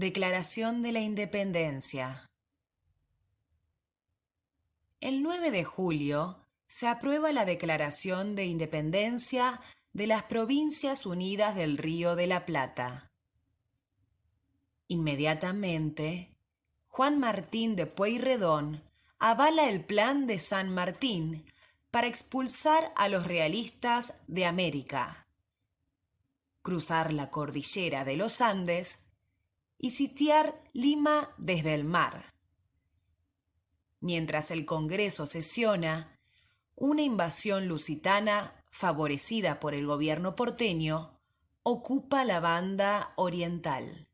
Declaración de la Independencia. El 9 de julio se aprueba la Declaración de Independencia de las Provincias Unidas del Río de la Plata. Inmediatamente, Juan Martín de Pueyrredón avala el plan de San Martín para expulsar a los realistas de América, cruzar la cordillera de los Andes y sitiar Lima desde el mar. Mientras el Congreso sesiona, una invasión lusitana favorecida por el gobierno porteño ocupa la banda oriental.